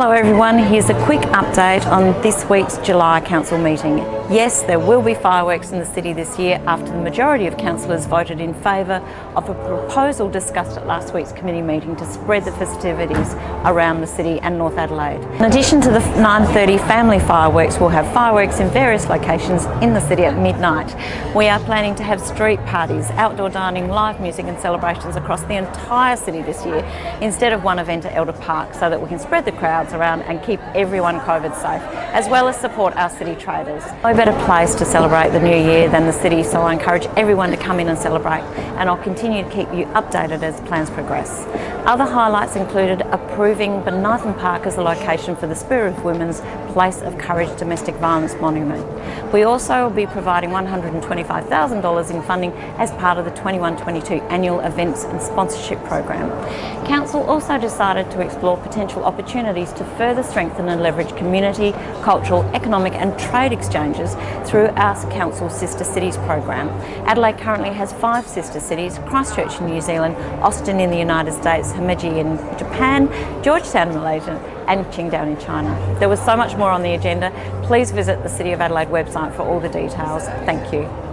Hello everyone, here's a quick update on this week's July Council meeting. Yes, there will be fireworks in the city this year after the majority of councillors voted in favour of a proposal discussed at last week's committee meeting to spread the festivities around the city and North Adelaide. In addition to the 9.30 family fireworks, we'll have fireworks in various locations in the city at midnight. We are planning to have street parties, outdoor dining, live music and celebrations across the entire city this year instead of one event at Elder Park so that we can spread the crowds around and keep everyone COVID safe, as well as support our city traders. No better place to celebrate the new year than the city, so I encourage everyone to come in and celebrate, and I'll continue to keep you updated as plans progress. Other highlights included approving Bonython Park as the location for the Spirit of Women's Place of Courage Domestic Violence Monument. We also will be providing $125,000 in funding as part of the 21-22 annual events and sponsorship program. Council also decided to explore potential opportunities to further strengthen and leverage community, cultural, economic and trade exchanges through our Council Sister Cities program. Adelaide currently has five sister cities, Christchurch in New Zealand, Austin in the United States, Himeji in Japan, Georgetown in Malaysia and Qingdao in China. There was so much more on the agenda. Please visit the City of Adelaide website for all the details. Thank you.